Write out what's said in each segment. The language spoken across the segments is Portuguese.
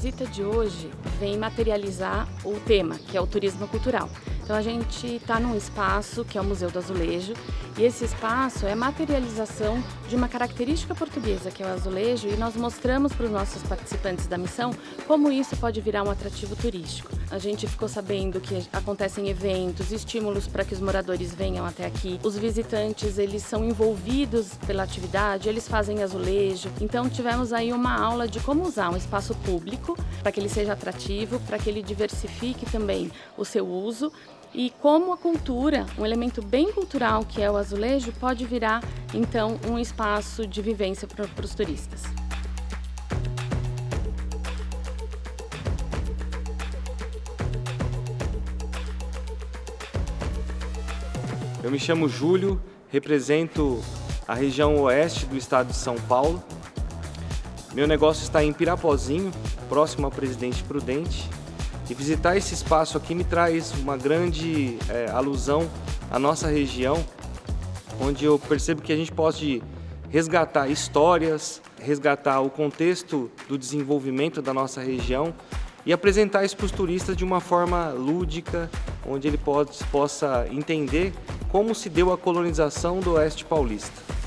visita de hoje vem materializar o tema, que é o turismo cultural. Então a gente está num espaço que é o Museu do Azulejo e esse espaço é materialização de uma característica portuguesa que é o azulejo e nós mostramos para os nossos participantes da missão como isso pode virar um atrativo turístico. A gente ficou sabendo que acontecem eventos, estímulos para que os moradores venham até aqui. Os visitantes, eles são envolvidos pela atividade, eles fazem azulejo. Então tivemos aí uma aula de como usar um espaço público para que ele seja atrativo, para que ele diversifique também o seu uso e como a cultura, um elemento bem cultural que é o azulejo, pode virar então um espaço de vivência para os turistas. Eu me chamo Júlio, represento a região oeste do estado de São Paulo. Meu negócio está em Pirapozinho, próximo ao Presidente Prudente, e visitar esse espaço aqui me traz uma grande é, alusão à nossa região, onde eu percebo que a gente pode resgatar histórias, resgatar o contexto do desenvolvimento da nossa região e apresentar isso para os turistas de uma forma lúdica, onde ele pode, possa entender como se deu a colonização do Oeste Paulista.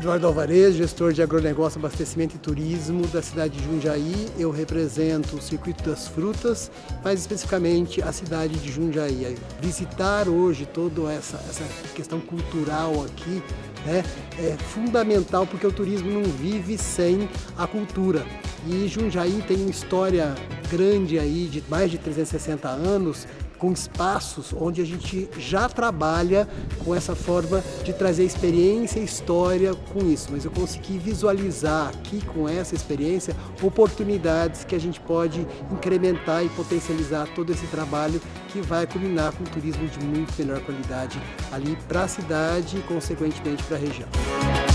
Eduardo Alvarez, gestor de agronegócio, abastecimento e turismo da cidade de Jundiaí. Eu represento o Circuito das Frutas, mais especificamente a cidade de Jundiaí. Visitar hoje toda essa, essa questão cultural aqui né, é fundamental porque o turismo não vive sem a cultura. E Jundiaí tem uma história grande aí de mais de 360 anos com espaços onde a gente já trabalha com essa forma de trazer experiência e história com isso. Mas eu consegui visualizar aqui com essa experiência oportunidades que a gente pode incrementar e potencializar todo esse trabalho que vai culminar com um turismo de muito melhor qualidade ali para a cidade e consequentemente para a região.